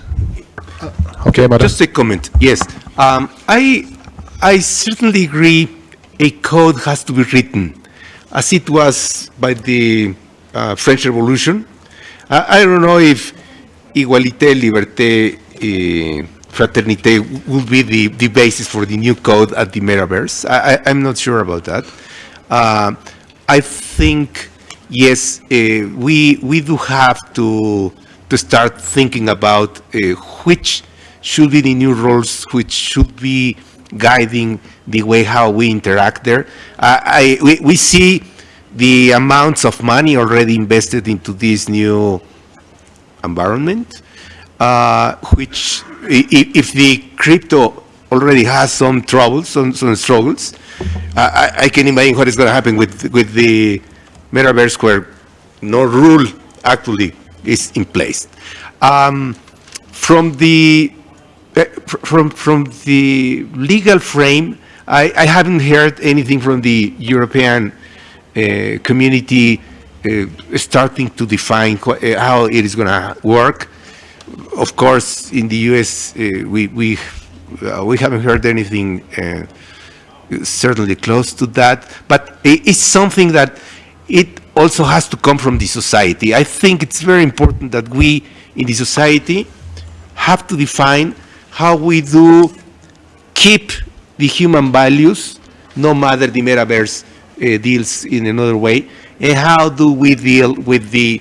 Okay, madam. Just a comment. Yes, um, I I certainly agree. A code has to be written, as it was by the uh, French Revolution. I, don't know if égalité, liberté, uh, fraternité will be the, the basis for the new code at the metaverse. I, am not sure about that. Uh, I think yes, uh, we we do have to to start thinking about uh, which should be the new roles which should be guiding the way how we interact there. Uh, I, we, we see the amounts of money already invested into this new environment, uh, which if the crypto already has some troubles, some, some struggles, I, I, can imagine what is going to happen with, with the metaverse where no rule actually is in place. Um, from the from from the legal frame, I, I, haven't heard anything from the European uh, community uh, starting to define how it is going to work. Of course, in the U.S., uh, we we uh, we haven't heard anything certainly close to that. But it's something that it also has to come from the society. I think it's very important that we in the society have to define how we do keep the human values, no matter the metaverse uh, deals in another way, and how do we deal with the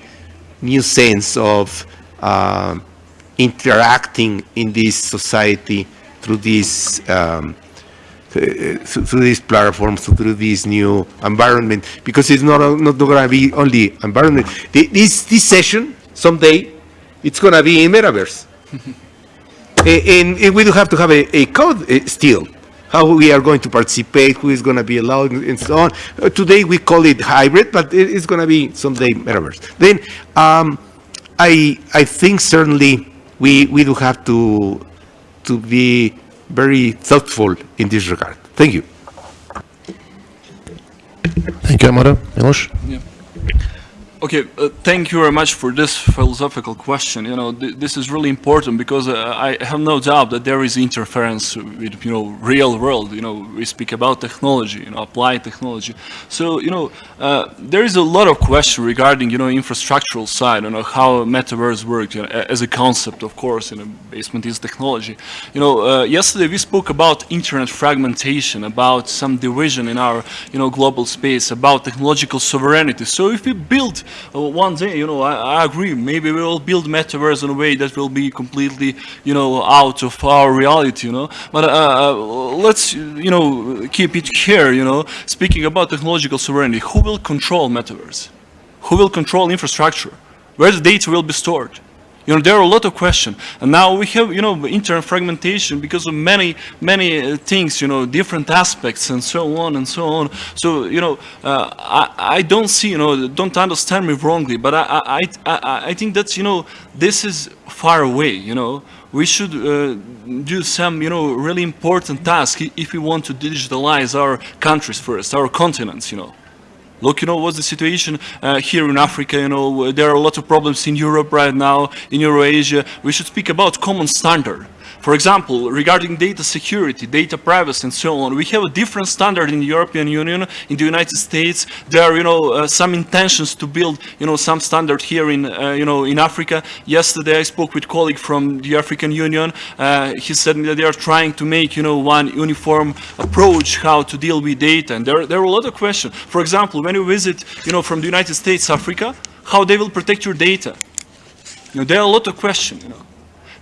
new sense of uh, interacting in this society through this um, uh, through these platforms, through this new environment, because it's not not going to be only environment. This this session someday, it's going to be in metaverse, [LAUGHS] and, and we do have to have a, a code uh, still. How we are going to participate, who is going to be allowed, and so on. Uh, today we call it hybrid, but it, it's going to be someday metaverse. Then um, I I think certainly we we do have to to be very thoughtful in this regard. Thank you. Thank you, Amara. Milos? Okay, uh, thank you very much for this philosophical question. You know, th this is really important because uh, I have no doubt that there is interference with, you know, real world. You know, we speak about technology, you know, applied technology. So, you know, uh, there is a lot of question regarding, you know, infrastructural side, you know, how metaverse works you know, as a concept, of course, in a basement is technology. You know, uh, yesterday we spoke about internet fragmentation, about some division in our, you know, global space, about technological sovereignty. So if we build one day, you know, I, I agree, maybe we will build metaverse in a way that will be completely, you know, out of our reality, you know. But uh, uh, let's, you know, keep it here, you know, speaking about technological sovereignty, who will control metaverse? Who will control infrastructure? Where the data will be stored? You know, there are a lot of questions. And now we have, you know, internet fragmentation because of many, many uh, things, you know, different aspects and so on and so on. So, you know, uh, I, I don't see, you know, don't understand me wrongly, but I, I, I, I think that, you know, this is far away, you know. We should uh, do some, you know, really important task if we want to digitalize our countries first, our continents, you know. Look, you know, what's the situation uh, here in Africa, you know, there are a lot of problems in Europe right now, in Eurasia. We should speak about common standard. For example, regarding data security, data privacy and so on, we have a different standard in the European Union, in the United States. There are, you know, uh, some intentions to build, you know, some standard here in, uh, you know, in Africa. Yesterday I spoke with a colleague from the African Union. Uh, he said that they are trying to make, you know, one uniform approach how to deal with data. And there, there are a lot of questions. For example, when you visit, you know, from the United States, Africa, how they will protect your data. You know, there are a lot of questions, you know.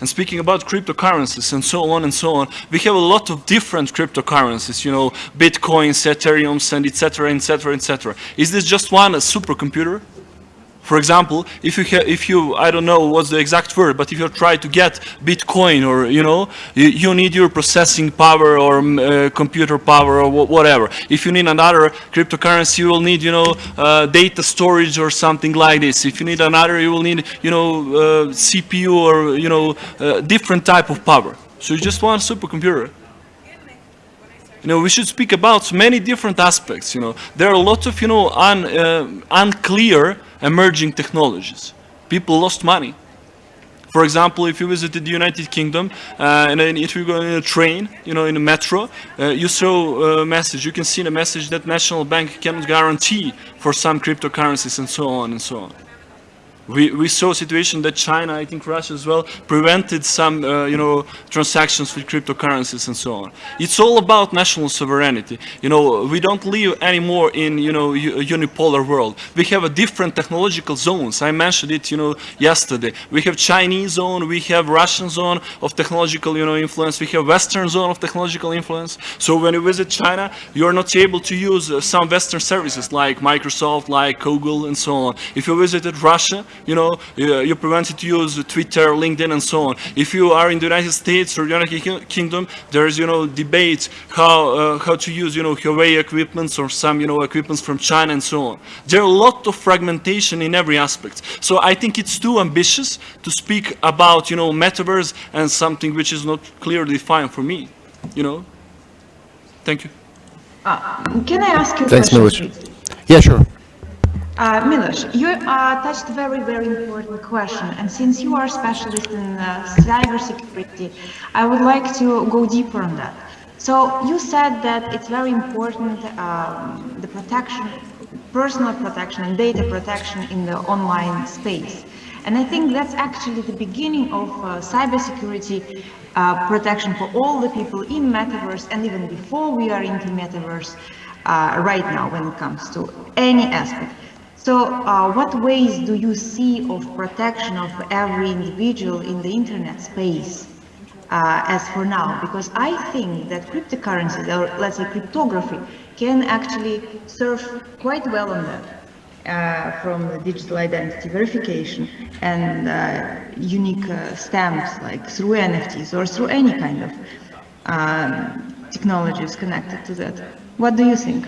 And speaking about cryptocurrencies and so on and so on, we have a lot of different cryptocurrencies, you know, Bitcoins, Ethereums, and etc., etc., et cetera, et cetera. Is this just one a supercomputer? For example, if you, if you, I don't know what's the exact word, but if you try to get Bitcoin or, you know, you, you need your processing power or mm, uh, computer power or wha- whatever. If you need another cryptocurrency, you will need, you know, uh, data storage or something like this. If you need another, you will need, you know, uh, CPU or, you know, uh, different type of power. So you just want a supercomputer. You know, we should speak about many different aspects, you know. There are a lot of, you know, un, uh, unclear emerging technologies. People lost money. For example, if you visited the United Kingdom, uh, and then if you go in a train, you know, in a metro, uh, you saw a message, you can see the message that National Bank cannot guarantee for some cryptocurrencies and so on and so on. We, we saw a situation that China, I think Russia as well, prevented some, uh, you know, transactions with cryptocurrencies and so on. It's all about national sovereignty. You know, we don't live anymore in, you know, unipolar world. We have a different technological zones. I mentioned it, you know, yesterday. We have Chinese zone, we have Russian zone of technological, you know, influence. We have Western zone of technological influence. So when you visit China, you're not able to use uh, some Western services like Microsoft, like Google, and so on. If you visited Russia, you know, uh, you're prevented to use Twitter, LinkedIn, and so on. If you are in the United States or United Kingdom, there's, you know, debates how, uh, how to use, you know, Huawei equipments or some, you know, equipments from China and so on. There are a lot of fragmentation in every aspect. So I think it's too ambitious to speak about, you know, metaverse and something which is not clearly defined for me, you know. Thank you. Can I ask you Thanks, question? Milos. please? Yeah, sure. Uh, Milos, you uh, touched a very, very important question, and since you are a specialist in uh, cybersecurity, I would like to go deeper on that. So you said that it's very important um, the protection, personal protection and data protection in the online space. And I think that's actually the beginning of uh, cybersecurity uh, protection for all the people in metaverse and even before we are into metaverse uh, right now when it comes to any aspect. So uh, what ways do you see of protection of every individual in the internet space uh, as for now? Because I think that cryptocurrencies, or let's say cryptography, can actually serve quite well on that. Uh, from the digital identity verification and uh, unique uh, stamps like through NFTs or through any kind of um, technologies connected to that. What do you think?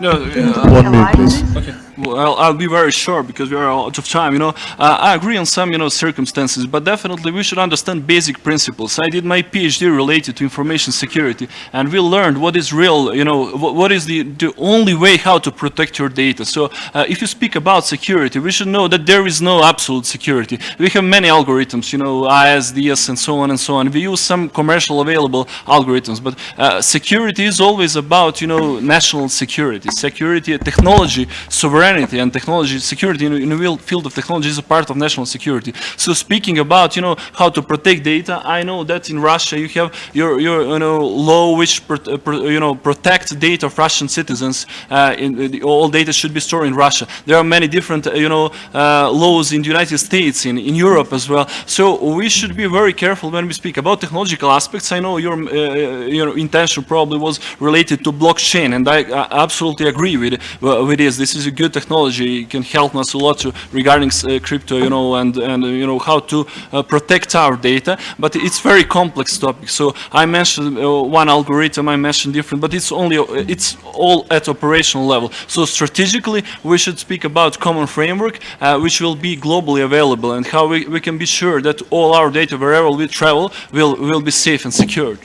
No, uh, One minute, please. Okay. Well, I'll, be very short because we are out of time. You know, uh, I agree on some, you know, circumstances, but definitely we should understand basic principles. I did my PhD related to information security, and we learned what is real. You know, what, what is the the only way how to protect your data. So, uh, if you speak about security, we should know that there is no absolute security. We have many algorithms, you know, ISDS and so on and so on. We use some commercial available algorithms, but uh, security is always about, you know, national security, security, technology, sovereignty sovereignty and technology security in, in the real field of technology is a part of national security. So speaking about, you know, how to protect data, I know that in Russia you have your, your you know, law which, pro, uh, pro, you know, protects data of Russian citizens. Uh, in, all data should be stored in Russia. There are many different, uh, you know, uh, laws in the United States, in, in Europe as well. So we should be very careful when we speak about technological aspects. I know your, uh, your intention probably was related to blockchain, and I, I absolutely agree with, with this. This is a good technology can help us a lot to, regarding uh, crypto, you know, and, and uh, you know, how to uh, protect our data. But it's very complex topic. So I mentioned one algorithm, I mentioned different, but it's only, it's all at operational level. So strategically, we should speak about common framework, which will be globally available and how we, we can be sure that all our data, wherever we travel, will, will be safe and secured.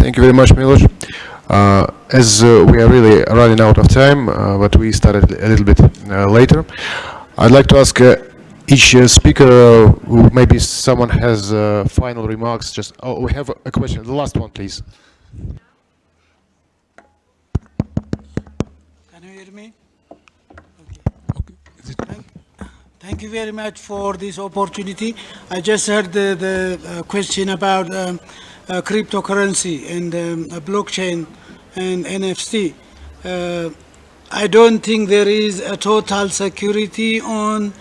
Thank you very much, Milos. Uh, as uh, we are really running out of time, uh, but we started a little bit later, I'd like to ask each speaker, maybe someone has final remarks. Just oh, we have a question. The last one, please. Can you hear me? Okay. Thank, thank, you very much for this opportunity. I just heard the, the question about um, uh, cryptocurrency and um, blockchain and NFC. Uh, I don't think there is a total security on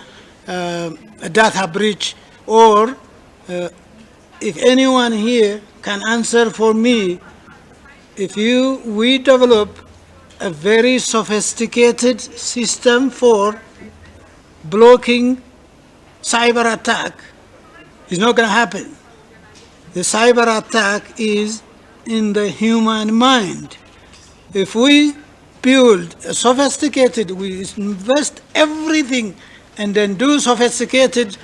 uh, a data breach or uh, if anyone here can answer for me, if you, we develop a very sophisticated system for blocking cyber attack, it's not going to happen. The cyber attack is in the human mind. If we build sophisticated, we invest everything and then do sophisticated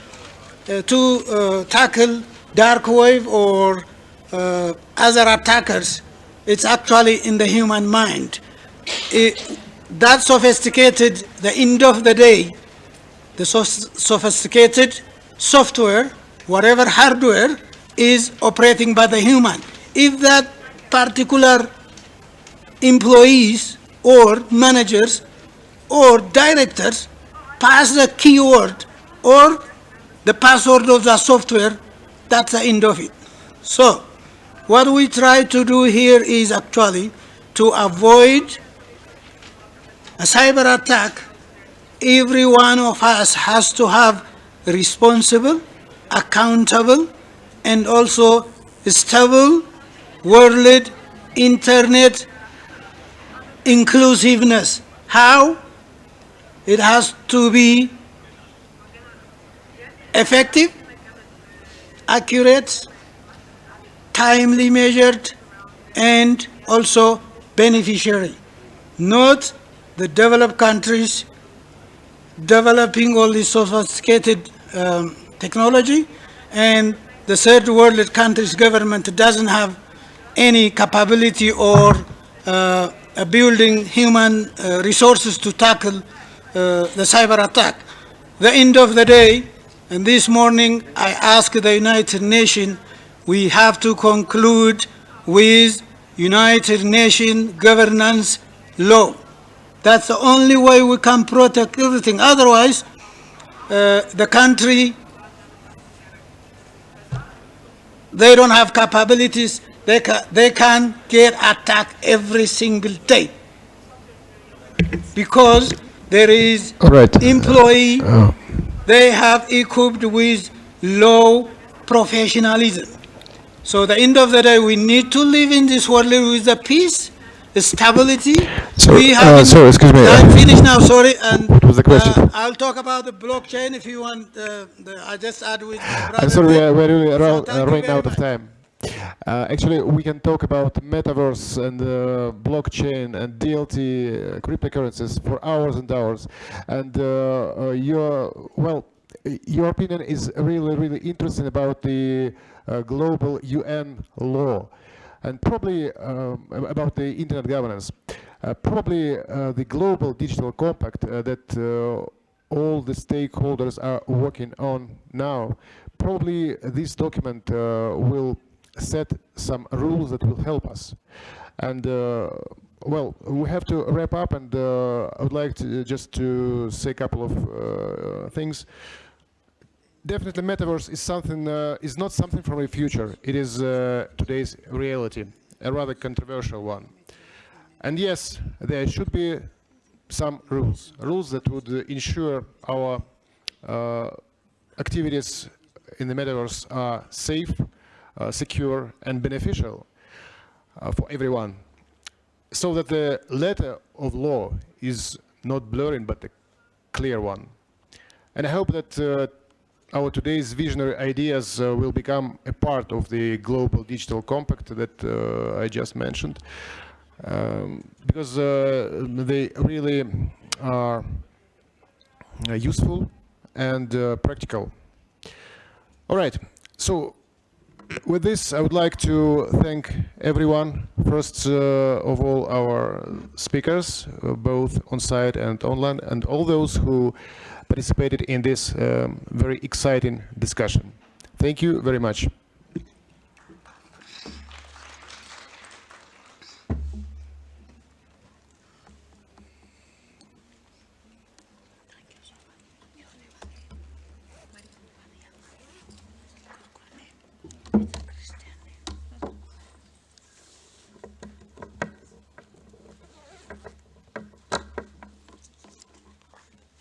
uh, to uh, tackle dark wave or uh, other attackers, it's actually in the human mind. It, that sophisticated, the end of the day, the so sophisticated software, whatever hardware, is operating by the human. If that particular employees or managers or directors pass the keyword or the password of the software, that's the end of it. So what we try to do here is actually to avoid a cyber attack. Every one of us has to have responsible, accountable, and also stable world internet inclusiveness. How? It has to be effective, accurate, timely measured, and also beneficiary. Not the developed countries developing all this sophisticated um, technology and the third world countries government doesn't have any capability or uh, building human uh, resources to tackle uh, the cyber attack. The end of the day, and this morning I asked the United Nations, we have to conclude with United Nations governance law. That's the only way we can protect everything. Otherwise, uh, the country, they don't have capabilities. They can, they can get attacked every single day because there is right. employee Oh. they have equipped with low professionalism. So the end of the day, we need to live in this world with the peace, the stability. So, we uh, sorry, excuse me. I'm finished now. Sorry, and What was the question? uh, I'll talk about the blockchain if you want. Uh, the, I just add with. I'm sorry, we are, we're really around, thank uh, running out of time. Uh, actually, we can talk about metaverse and uh, blockchain and DLT uh, cryptocurrencies for hours and hours. And uh, uh, your well, your opinion is really, really interesting about the uh, global UN law, and probably um, about the internet governance. Probably the global digital compact that all the stakeholders are working on now. Probably this document will set some rules that will help us. And uh, well, we have to wrap up, and uh, I would like to just to say a couple of uh, things. Definitely, metaverse is something uh, is not something from the future. It is uh, today's reality, a rather controversial one. And yes, there should be some rules, rules that would uh, ensure our uh, activities in the metaverse are safe, uh, secure, and beneficial uh, for everyone, so that the letter of law is not blurring but a clear one. And I hope that uh, our today's visionary ideas uh, will become a part of the global digital compact that uh, I just mentioned, um, because uh, they really are uh, useful and uh, practical. All right, so with this, I would like to thank everyone. First uh, of all, our speakers, uh, both on site and online, and all those who participated in this um, very exciting discussion. Thank you very much.